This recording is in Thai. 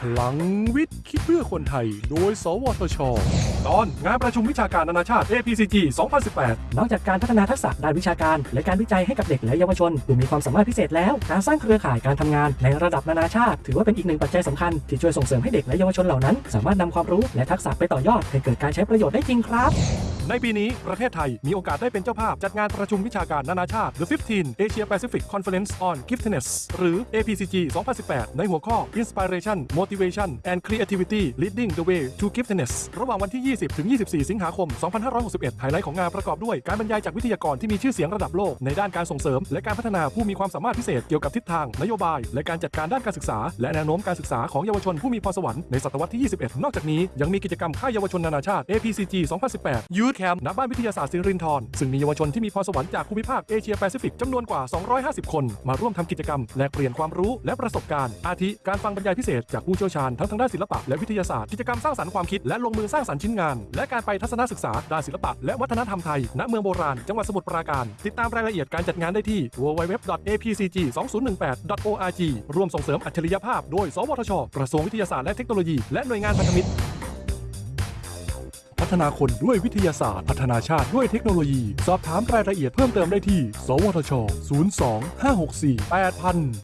พลังวิทย์ คิดเพื่อคนไทย โดย สวทช ตอนงานประชุมวิชาการนานาชาติ APCG 2018 นอกจากการพัฒนาทักษะด้านวิชาการ และการวิจัยให้กับเด็กและเยาวชนผู้มีความสามารถพิเศษแล้ว การสร้างเครือข่ายการทำงานในระดับนานาชาติ ถือว่าเป็นอีกหนึ่งปัจจัยสำคัญที่ช่วยส่งเสริมให้เด็กและเยาวชนเหล่านั้น สามารถนำความรู้และทักษะไปต่อยอดให้เกิดการใช้ประโยชน์ได้จริงครับ ในปีนี้ประเทศไทยมีโอกาสได้เป็นเจ้าภาพจัดงานประชุมวิชาการนานาชาติ The 15 Asia Pacific Conference on Giftedness หรือ APCG 2018 ในหัวข้อ Inspiration Motivation and Creativity Leading the Way to Giftedness ระหว่างวันที่ 20 ถึง 24 สิงหาคม 2561 ไฮไลท์ของงานประกอบด้วยการบรรยายจากวิทยากรที่มีชื่อเสียงระดับโลกในด้านการส่งเสริม และการพัฒนาผู้มีความสามารถพิเศษเกี่ยวกับทิศทาง นโยบาย และการจัดการด้านการศึกษา และแนวโน้มการศึกษาของเยาวชนผู้มีพรสวรรค์ในศตวรรษที่ 21 นอกจากนี้ยังมีกิจกรรมค่ายเยาวชนนานาชาติ APCG 2018 Youth Camp ณบ้านวิทยาศาสตร์สิรินธรซึ่งมีเยาวชนที่มีพรสวรรค์จากภูมิภาคเอเชียแปซิฟิกจำนวนกว่า 250 คน มาร่วมทำกิจกรรม แลกเปลี่ยนความรู้และประสบการณ์ อาทิ การฟังบรรยายพิเศษจากผู้เชี่ยวชาญทั้งทางด้านศิลปะและวิทยาศาสตร์กิจกรรมสร้างสรรค์ความคิดและลงมือสร้างสรรค์ชิ้นงาน และการไปทัศนศึกษาด้านศิลปะและวัฒนธรรมไทยณเมืองโบราณจังหวัดสมุทรปราการ ติดตามรายละเอียดการจัดงานได้ที่ www.apcg2018.org ร่วมส่งเสริมอัจฉริยภาพโดย สวทช กระทรวงวิทยาศาสตร์และเทคโนโลยี และหน่วยงานพันธมิตร ฒนาคนด้วยวิทยาศาสตร์ พัฒนาชาติด้วยเทคโนโลยี สอบถามรายละเอียดเพิ่มเติมได้ที่ สวทช 02 564 8000